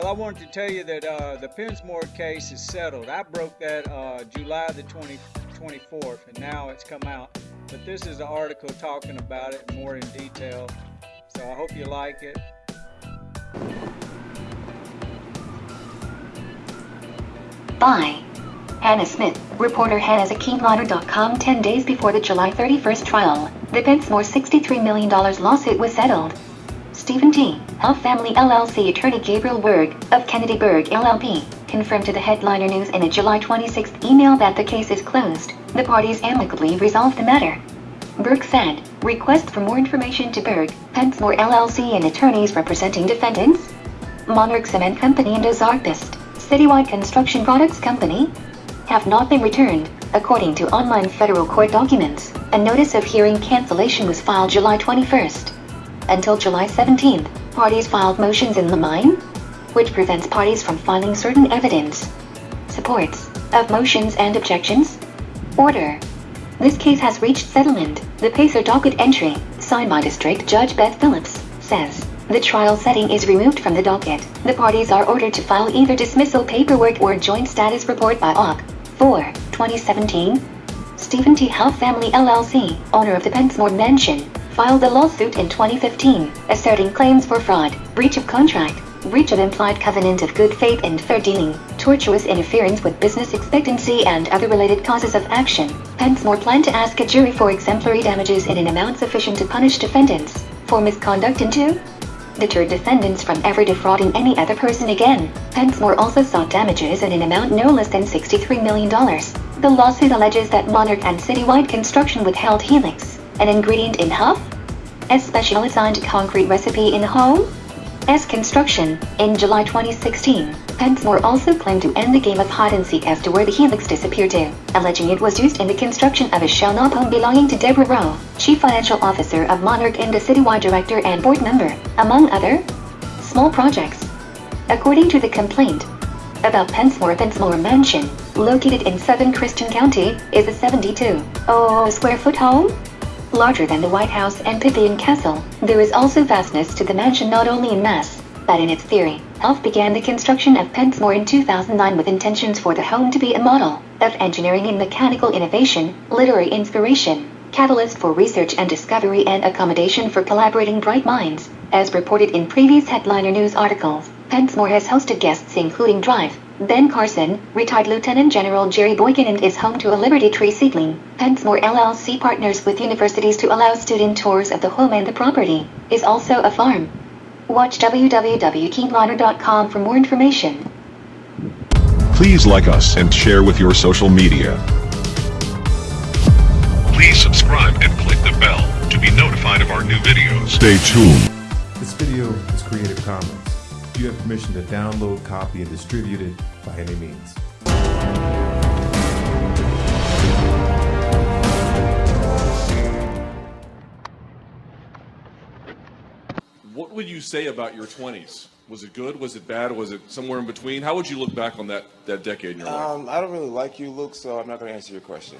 Well, I wanted to tell you that uh, the Pensmore case is settled. I broke that uh, July the 20, 24th, and now it's come out. But this is an article talking about it more in detail. So I hope you like it. By Hannah Smith, reporter Hannah's at KeenLiner.com 10 days before the July 31st trial. The Pensmore $63 million lawsuit was settled. Stephen T. Huff Family LLC attorney Gabriel Berg of Kennedy Berg LLP confirmed to the Headliner News in a July 26 email that the case is closed. The parties amicably resolved the matter. Berg said, request for more information to Berg, Pensmore LLC and attorneys representing defendants, Monarch Cement Company and Ozarkbest, Citywide Construction Products Company, have not been returned, according to online federal court documents. A notice of hearing cancellation was filed July 21st. Until July 17th, parties filed motions in limine, which prevents parties from filing certain evidence, supports, of motions and objections. Order. This case has reached settlement. The Pacer docket entry, signed by District Judge Beth Phillips, says, the trial setting is removed from the docket. The parties are ordered to file either dismissal paperwork or joint status report by Aug. 4, 2017. Stephen T. Huff Family LLC, owner of the Pensmore Mansion, filed a lawsuit in 2015, asserting claims for fraud, breach of contract, breach of implied covenant of good faith and fair dealing, tortious interference with business expectancy and other related causes of action. Pensmore planned to ask a jury for exemplary damages in an amount sufficient to punish defendants for misconduct and to deter defendants from ever defrauding any other person again. Pensmore also sought damages in an amount no less than $63 million. The lawsuit alleges that Monarch and Citywide Construction withheld Helix, an ingredient in Huff, a special assigned concrete recipe in home, S construction. In July 2016, Pensmore also claimed to end the game of hide-and-seek as to where the helix disappeared to, alleging it was used in the construction of a Shell Knob home belonging to Deborah Rowe, Chief Financial Officer of Monarch and a citywide director and board member, among other small projects. According to the complaint, about Pensmore Pensmore Mansion, located in southern Christian County, is a 72 oh, square foot home larger than the White House and Pythian Castle. There is also vastness to the mansion not only in mass, but in its theory. Huff began the construction of Pensmore in 2009 with intentions for the home to be a model of engineering and mechanical innovation, literary inspiration, catalyst for research and discovery and accommodation for collaborating bright minds. As reported in previous headliner news articles, Pensmore has hosted guests including Drive, Ben Carson, retired Lieutenant General Jerry Boykin and is home to a Liberty Tree seedling. Pensmore LLC partners with universities to allow student tours of the home and the property is also a farm. Watch www.keenliner.com for more information. Please like us and share with your social media. Please subscribe and click the bell to be notified of our new videos. Stay tuned. This video is Creative Commons. You have permission to download, copy, and distribute it by any means. What would you say about your 20s? Was it good? Was it bad? Was it somewhere in between? How would you look back on that, that decade in your life? Um, I don't really like you, Luke, so I'm not going to answer your question.